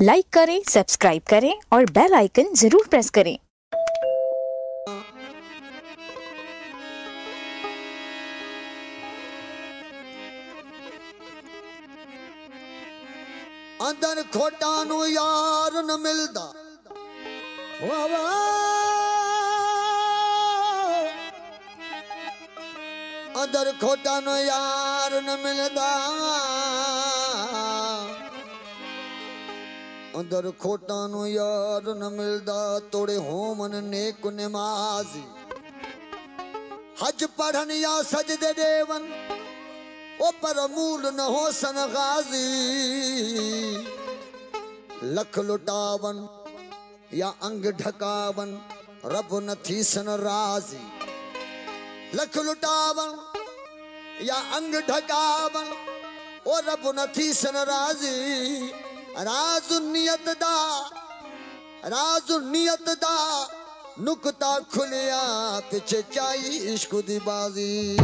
Like करें subscribe करें और बेल आइकन जरूर प्रेस करें ਅੰਦਰ ਖੋਟਾਂ ਨੂੰ ਯਾਰ ਨ ਮਿਲਦਾ ਵਾ ਵਾ ਅੰਦਰ ਖੋਟਾਂ ਨੂੰ ਯਾਰ ਨ ਮਿਲਦਾ ਅੰਦਰ ਖੋਟਾਂ ਨੂੰ ਯਾਰ ਨ ਮਿਲਦਾ ਤੋੜੇ ਹੋਮਨ ਨੇਕ ਨਮਾਜ਼ੀ ਹਜ ਪੜਨ ਜਾਂ ਸਜਦੇ ਦੇਵਨ ਉਹ ਪਰ ਮੂਲ ਨ ਹੋਸਨ ਗਾਜ਼ੀ लख लुटावन या अंग ढकावन रब न थीसन राजी लख लुटावन या अंग ढकावन ओ रब न थीसन राजी राज ਰਾਜ਼ੁਨੀਅਤ ਦਾ ਰਾਜ਼ੁਨੀਅਤ ਦਾ ਨੁਕਤਾ ਖੁੱਲਿਆ ਪਿੱਛੇ ਚਾਈ ਇਸ਼ਕ ਦੀ ਬਾਜ਼ੀ।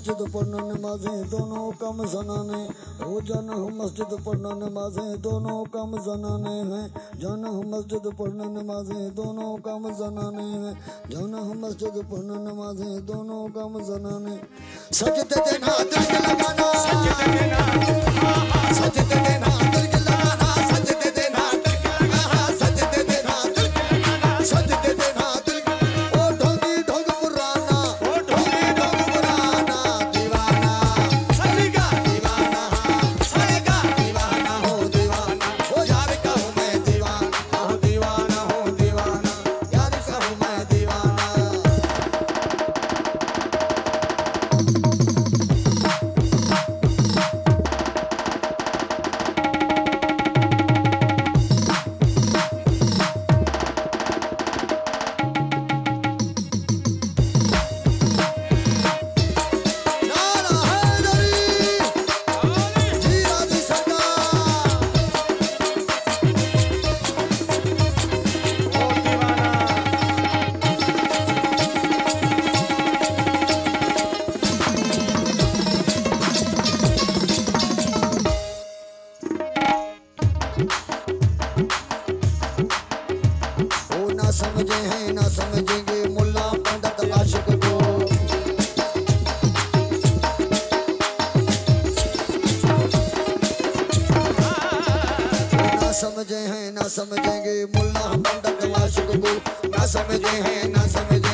मस्जिद पढ़ना नमाजें, दोनों कम जनाने। हो जाना मस्जिद पढ़ना नमाजें, दोनों कम जनाने हैं। जाना मस्जिद पढ़ना नमाजें, दोनों कम जनाने हैं। जाना मस्जिद पढ़ना नमाजें, दोनों कम जनाने। सजते देना सजते देना ना समझे हैं ना समझेंगे मुल्ला पंडित को। ना समझे हैं ना समझेंगे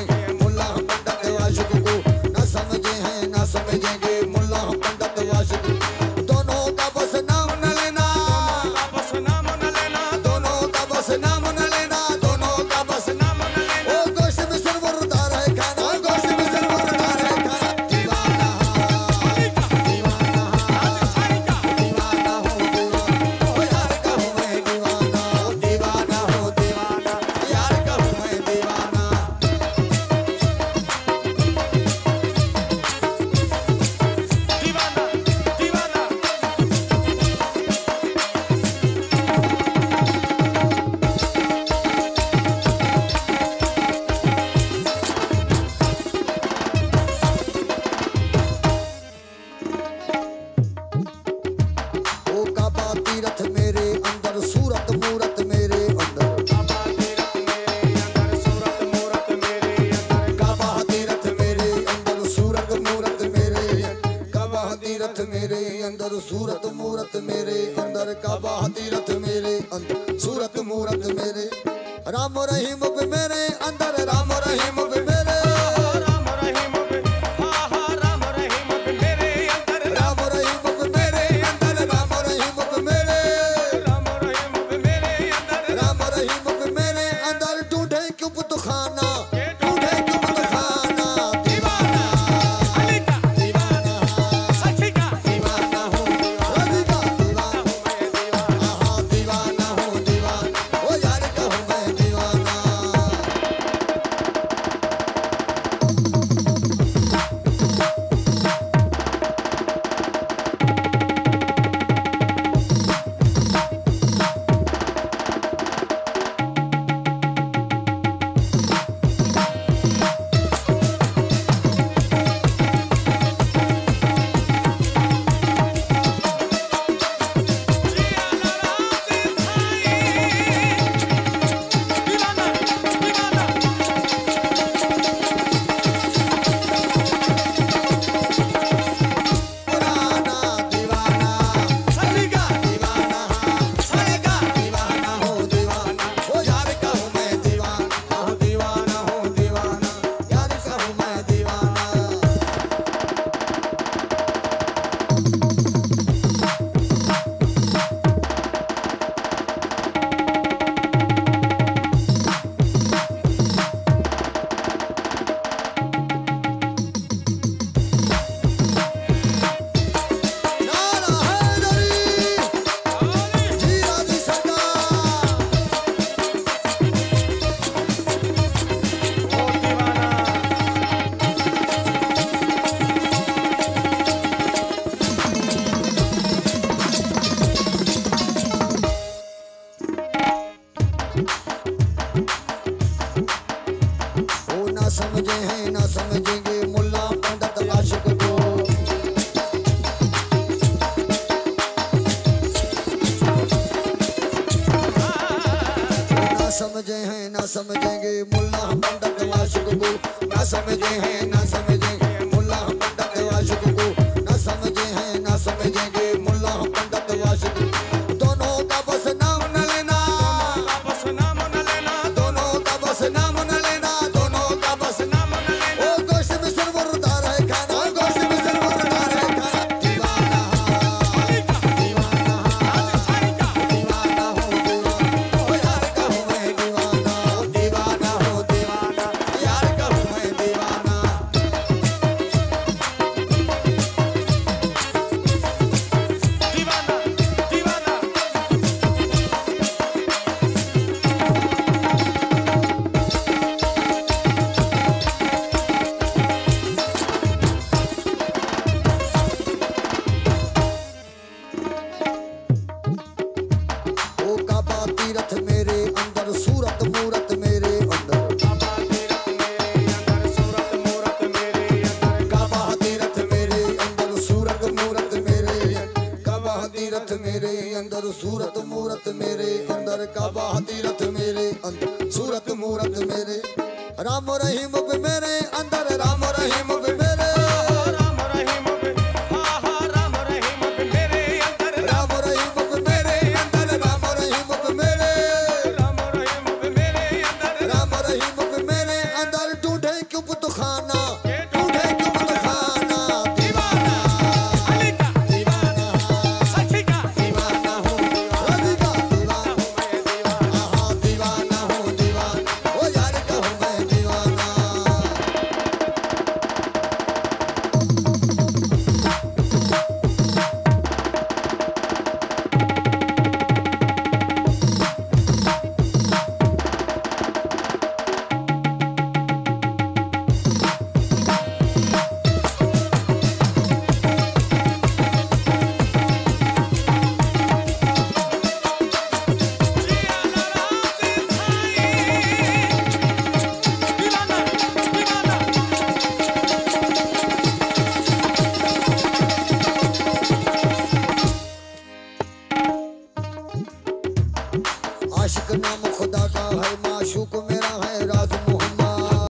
ਮੇਰੇ ਅੰਦਰ ਕਾ ਬਾਹਦੀ ਰਥ ਮੇਰੇ